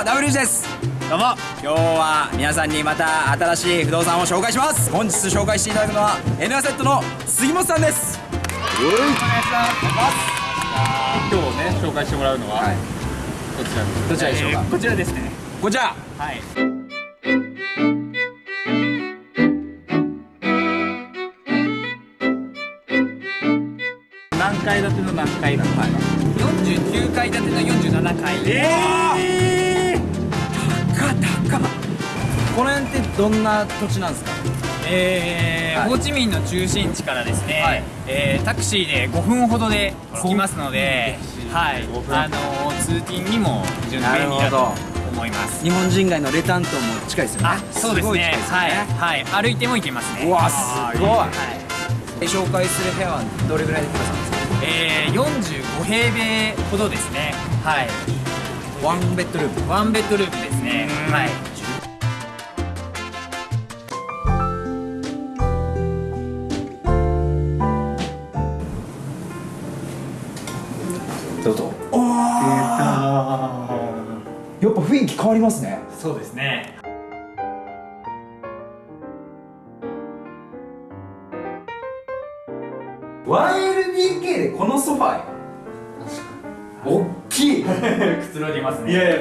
も W です。どうも。今日は皆さんにまた新しい不動産を紹介します。本日紹介していただくのは N アセットの杉本さんです。よろしくお願いし今日ね紹介してもらうのは、はい。こちらですどちらでしょうか、こちらですね。こちら。はい。何階建ての何階なのか？な、49階建ての47階。えこの辺ってどんな土地なんですか？えーはい。ホーチミンの中心地からですね、はい。えータクシーで5分ほどで着きますので、はい。5分あのー通勤にも非常に便利だと思います。日本人街のレタン島も近いですよね。あそうですね。いですよはい、はい、歩いても行けますね。うわすごい。はい。紹介する部屋はどれぐらいでくださるんです？かえー、45平米ほどですね。はい。ワンベッドルーム。ワンベッドルームですね。はい雰囲気変わりますね。そうですね。1LDK でこのソファー。大きい。くつろぎますね。いやいや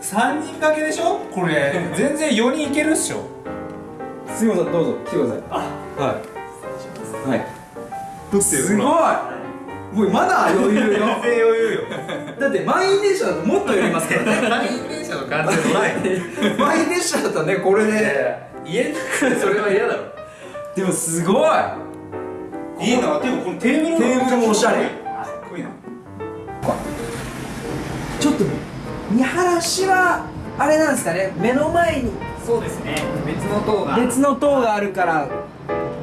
3人掛けでしょ？これ。全然4人いけるっしょ。杉本さんどうぞ。来てください。はい。はい。どすごいもうまだ余裕よ。全然余裕よだって満員電車だともっと寄りますからね満員電車の感じじゃない満員電車だとねこれで家それは嫌だろでもすごいいいなでもこのテーブルテーブルもおしゃれかっこいいなちょっと見晴らしはあれなんですかね目の前にそうですね別の塔が別の塔があるから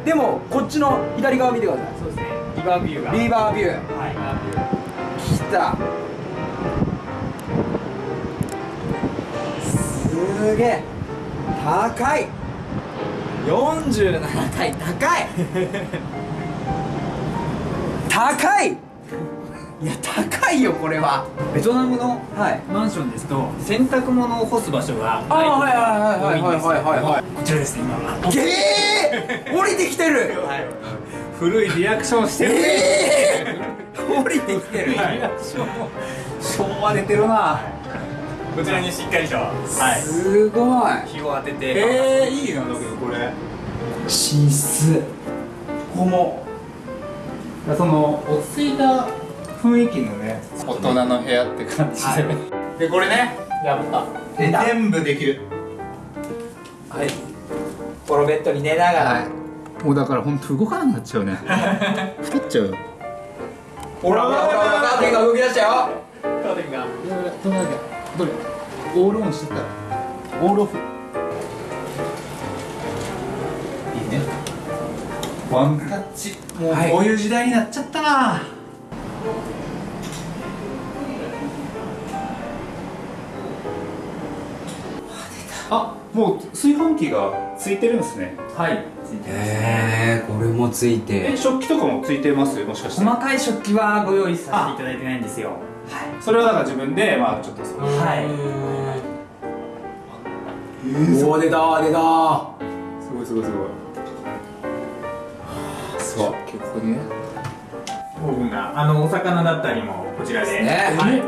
でもこっちの左側見てくださいそうですねーバービュー。がビーバービュー。はい。来た。すげえ。高い。47階高い。高い。いや高いよこれは。ベトナムの、はい、マンションですと洗濯物を干す場所がないことが多いんですけどこちらですね今は。ええー、降りてきてる、はい。古いリアクションしてる。ねええ降りてきてる。リアクションも昭和出てるな。こちらにしっかりと。はい。すごい。日を当てて。えー、いいなだけどこれ。寝室。ここもその落ち着いた雰囲気のね。大人の部屋って感じで、でこれね。やった。全部できる。はい。このベッドに寝ながら、もうだから本当動かなくなっちゃうね。太っちゃうよ。ほらほらほらほらカーテンが動き出したよ。カーテンがどれだけどれオールオンしてたオールオフいいねワンタッチもうはいこういう時代になっちゃったな、あもう炊飯器がついてるんですねはいついてますへえこれもついえて食器とかもついてます？もしかして。細かい食器はご用意させていただいてないんですよ。それはだから自分でまあちょっとそう。はい。おお出た出た。すごいすごいすごい。そう結構ねオーブンがあのお魚だったりもこちらで。ね。はい。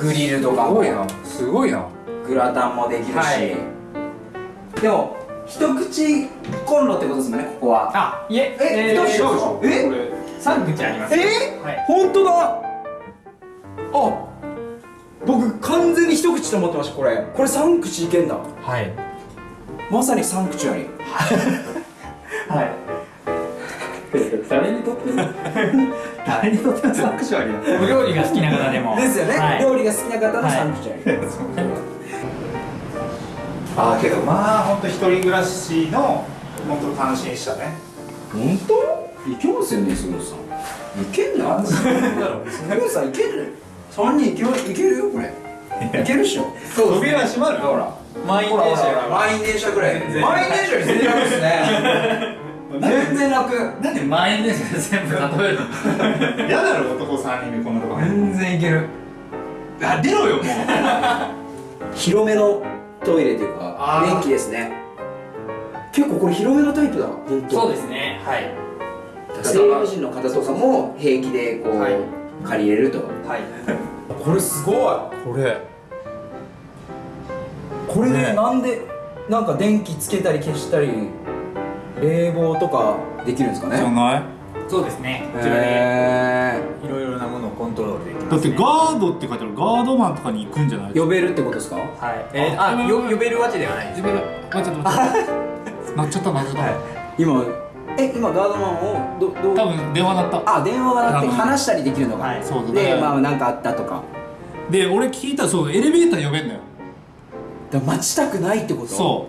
グリルとかすもごいなすごいな。グラタンもできるし、はい。でも一口コンロってことですもんねここは。あいええーどうしよう？え？これ3口ありますえ？はい。本当だ。あ僕完全に一口と思ってましたこれ。これ三口いけんだ。はい。まさに三口あり。はい。誰にとっても 誰にとってもサクシュアリーお料理が好きな方でも。ですよね、はい。料理が好きな方の三口あり、ああけどまあ本当一人暮らしの本当単身したね。本当？いけますよね杉本さん。いけんな杉本さんいける？三人いけるいけるよこれ。いけるっしょ。そう扉閉まる？ほら。満員電車満員電車ぐらい。満員電車より全然楽ですね。全然楽。なんで満員電車で全部例えるの？嫌だろ男3人でこんなとこ全然いける。あ出ろよもう。広めのトイレというかあー。電気ですね。結構これ広めのタイプだ本当。そうですね。はい。西洋人の方とかも平気でこう、はい。借りれると。はい。これすごい。これ。これでね。なんでなんか電気つけたり消したり冷房とかできるんですかね。じゃない？そうですね。こちらで。へいろいろなものをコントロールできます、ね、だってガードって書いてある。ガードマンとかに行くんじゃないー呼べるってことですか？はい。えー、あよ呼べるわけではないです。自分があちょっと待って。なっちゃったなっちゃった、今え今ガードマンをどどう？多分電話鳴った。あ電話がなくて話したりできるのか、はい。そうだでねまあ何かあったとか。で俺聞いたらそうエレベーター呼べんのよ。だから待ちたくないってこと？そ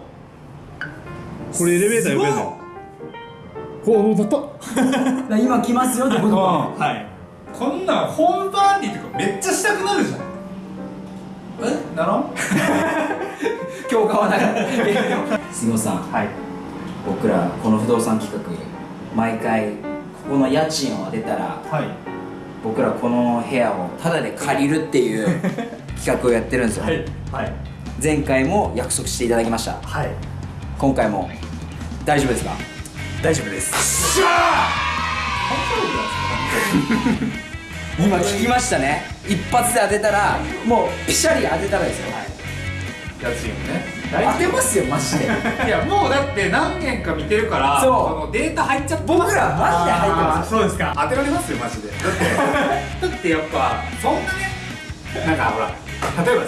う。これエレベーター呼べんの？よおお鳴っただから今来ますよってことか。はい。こんなんホームパーティーとかめっちゃしたくなるじゃん。え？ならん？今日買わなかった。杉本さん。はい。僕らこの不動産企画毎回ここの家賃を当てたらはい。僕らこの部屋をタダで借りるっていう 企画をやってるんですよ、はい。はい。前回も約束していただきました。はい。今回も大丈夫ですか？大丈夫です。今聞きましたね。一発で当てたらもうピシャリ当てたらですよ、家賃をね。当てますよマジで。いやもうだって何件か見てるからそう。のデータ入っちゃって僕らマジで入ってあますーそうですか。当てられますよマジで。だって だってやっぱそんなねなんかほら例えば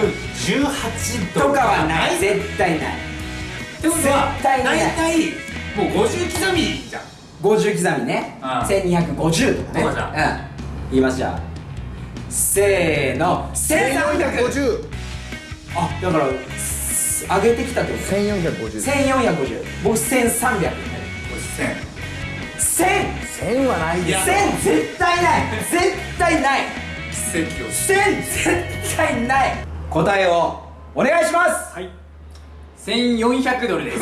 1118とかはない。絶対ない。ってことは絶対ない。大体もう50刻みじゃん。50刻みね。うん。1250とかね。そうじゃんうん。言いますじゃあ。せーの。1350あだからす上げてきたってこと？1450 1450僕1300 1000 1000 1000はないいや1000絶対ない。絶対ない。奇跡を。し1000絶対ない。答えをお願いします。はい。1400ドルです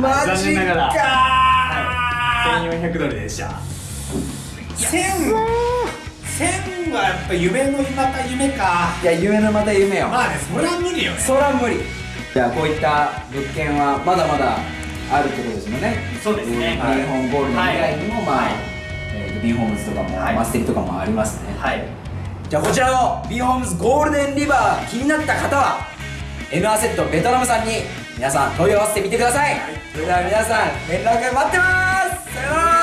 マ残念ながらか1400ドルでした。1000 1000はやっぱ夢のまた夢か。いや夢のまた夢よ。まあねそれは無理よね。そら無理。じゃあこういった物件はまだまだあるってことですもんね。そうですね。ビンホームゴールド以外にも、まあ、はい。えーとビンホームズとかも、はい。マステリとかもありますね。はい。じゃあこちらのビンホームズゴールデンリバー気になった方は N アセットベトナムさんに皆さん問い合わせてみてください、それでは皆さん連絡待ってます。さよなら